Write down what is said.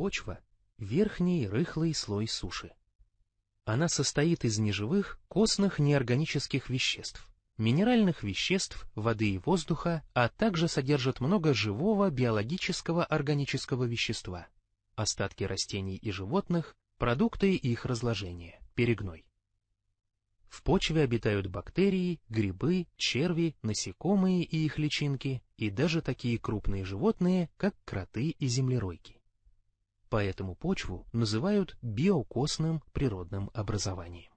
Почва — верхний рыхлый слой суши. Она состоит из неживых, костных неорганических веществ, минеральных веществ, воды и воздуха, а также содержит много живого биологического органического вещества, остатки растений и животных, продукты их разложения, перегной. В почве обитают бактерии, грибы, черви, насекомые и их личинки, и даже такие крупные животные, как кроты и землеройки. Поэтому почву называют биокосным природным образованием.